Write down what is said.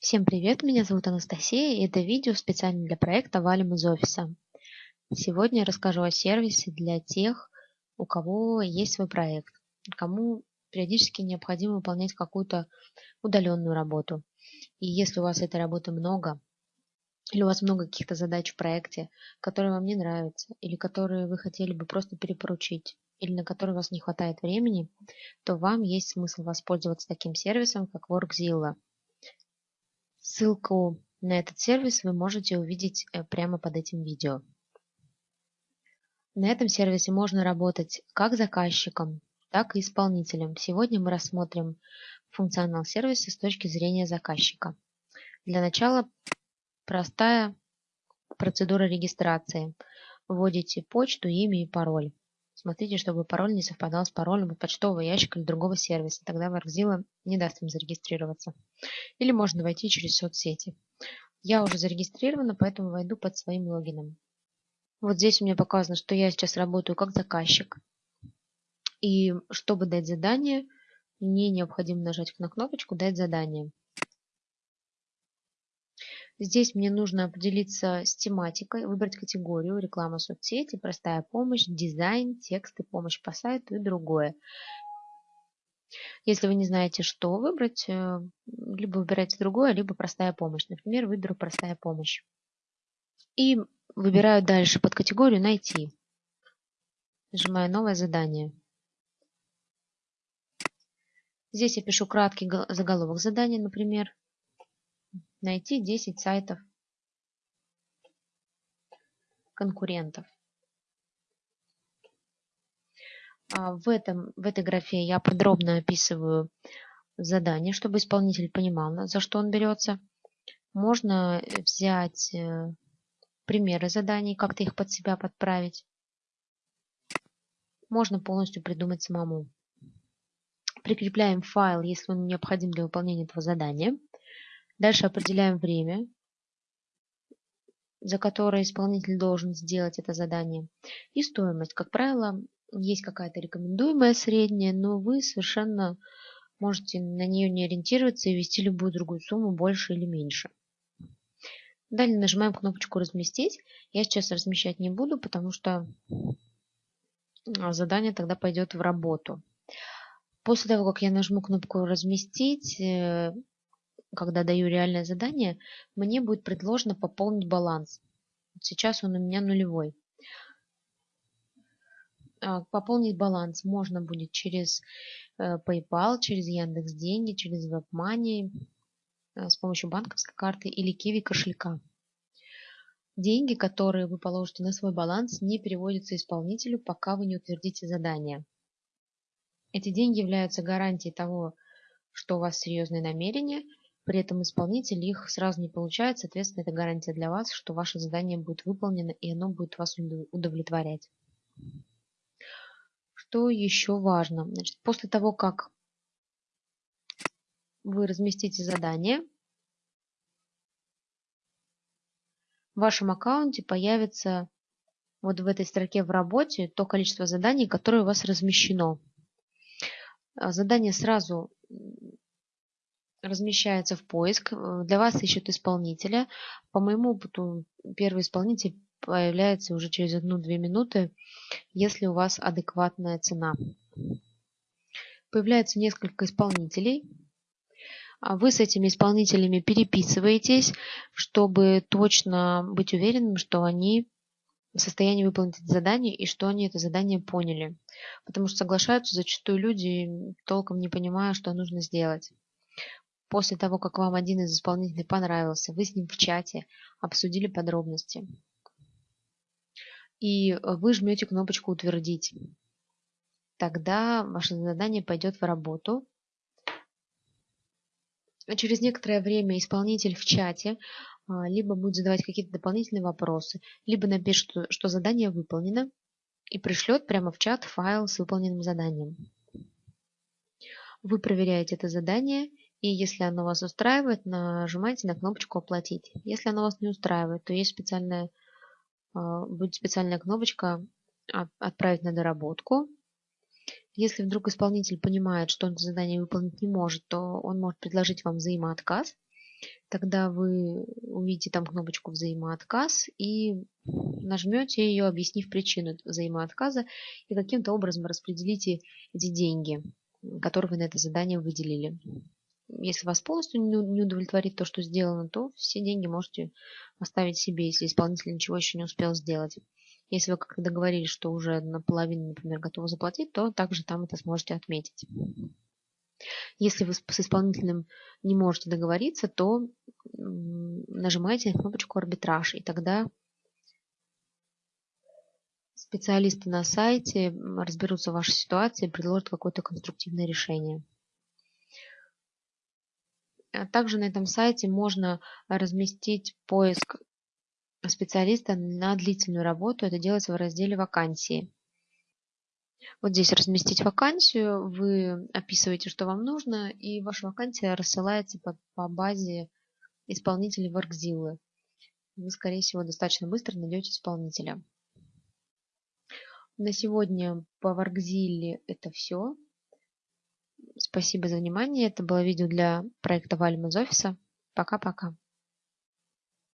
Всем привет, меня зовут Анастасия, и это видео специально для проекта «Валим из офиса». Сегодня я расскажу о сервисе для тех, у кого есть свой проект, кому периодически необходимо выполнять какую-то удаленную работу. И если у вас этой работы много, или у вас много каких-то задач в проекте, которые вам не нравятся, или которые вы хотели бы просто перепоручить, или на которые у вас не хватает времени, то вам есть смысл воспользоваться таким сервисом, как WorkZilla – Ссылку на этот сервис вы можете увидеть э, прямо под этим видео. На этом сервисе можно работать как заказчиком, так и исполнителем. Сегодня мы рассмотрим функционал сервиса с точки зрения заказчика. Для начала простая процедура регистрации. Вводите почту, имя и пароль. Смотрите, чтобы пароль не совпадал с паролем почтового ящика или другого сервиса. Тогда Workzilla не даст им зарегистрироваться. Или можно войти через соцсети. Я уже зарегистрирована, поэтому войду под своим логином. Вот здесь у меня показано, что я сейчас работаю как заказчик. И чтобы дать задание, мне необходимо нажать на кнопочку «Дать задание». Здесь мне нужно определиться с тематикой, выбрать категорию реклама соцсети, простая помощь, дизайн, тексты, помощь по сайту и другое. Если вы не знаете, что выбрать, э, либо выбирайте другое, либо простая помощь. Например, выберу простая помощь. И выбираю дальше под категорию «Найти». Нажимаю «Новое задание». Здесь я пишу краткий заголовок задания, например, Найти 10 сайтов конкурентов. А, в, этом, в этой графе я подробно описываю задание, чтобы исполнитель понимал, за что он берется. Можно взять э, примеры заданий, как-то их под себя подправить. Можно полностью придумать самому. Прикрепляем файл, если он необходим для выполнения этого задания. Дальше определяем время, за которое исполнитель должен сделать это задание. И стоимость. Как правило, есть какая-то рекомендуемая средняя, но вы совершенно можете на нее не ориентироваться и ввести любую другую сумму, больше или меньше. Далее нажимаем кнопочку «Разместить». Я сейчас размещать не буду, потому что а, задание тогда пойдет в работу. После того, как я нажму кнопку «Разместить», э, когда даю реальное задание, мне будет предложено пополнить баланс. Сейчас он у меня нулевой. А, пополнить баланс можно будет через э, PayPal, через Яндекс Деньги, через WebMoney, э, с помощью банковской карты или Kiwi кошелька. Деньги, которые вы положите на свой баланс, не переводятся исполнителю, пока вы не утвердите задание. Эти деньги являются гарантией того, что у вас серьезные намерения – при этом исполнитель их сразу не получает, соответственно, это гарантия для вас, что ваше задание будет выполнено и оно будет вас удовлетворять. Что еще важно? Значит, после того, как вы разместите задание, в вашем аккаунте появится вот в этой строке в работе то количество заданий, которое у вас размещено. Задание сразу размещается в поиск, э, для вас ищут исполнителя. По моему опыту, первый исполнитель появляется уже через одну-две минуты, если у вас адекватная цена. Появляется несколько исполнителей. А вы с этими исполнителями переписываетесь, чтобы точно быть уверенным, что они в состоянии выполнить это задание и что они это задание поняли. Потому что соглашаются зачастую люди, толком не понимая, что нужно сделать. После того, как вам один из исполнителей понравился, вы с ним в чате обсудили подробности. И вы жмете кнопочку «Утвердить». Тогда ваше задание пойдет в работу. Через некоторое время исполнитель в чате а, либо будет задавать какие-то дополнительные вопросы, либо напишет, что задание выполнено, и пришлет прямо в чат файл с выполненным заданием. Вы проверяете это задание и если оно вас устраивает, нажимайте на кнопочку «Оплатить». Если оно вас не устраивает, то есть специальная, а, будет специальная кнопочка «Отправить на доработку». Если вдруг исполнитель понимает, что он это задание выполнить не может, то он может предложить вам взаимоотказ. Тогда вы увидите там кнопочку «Взаимоотказ» и нажмете ее, объяснив причину взаимоотказа и каким-то образом распределите эти деньги, которые вы на это задание выделили. Если вас полностью не удовлетворит то, что сделано, то все деньги можете оставить себе, если исполнитель ничего еще не успел сделать. Если вы как-то договорились, что уже наполовину, например, готовы заплатить, то также там это сможете отметить. Если вы с исполнителем не можете договориться, то нажимаете на кнопочку «Арбитраж», и тогда специалисты на сайте разберутся в вашей ситуации и предложат какое-то конструктивное решение. А также на этом сайте можно разместить поиск специалиста на длительную работу. Это делается в разделе «Вакансии». Вот здесь разместить вакансию, вы описываете, что вам нужно, и ваша вакансия рассылается по, по базе исполнителей Workzilla. Вы, скорее всего, достаточно быстро найдете исполнителя. На сегодня по Workzilla это все. Спасибо за внимание. Это было видео для проекта Вальма из офиса. Пока-пока.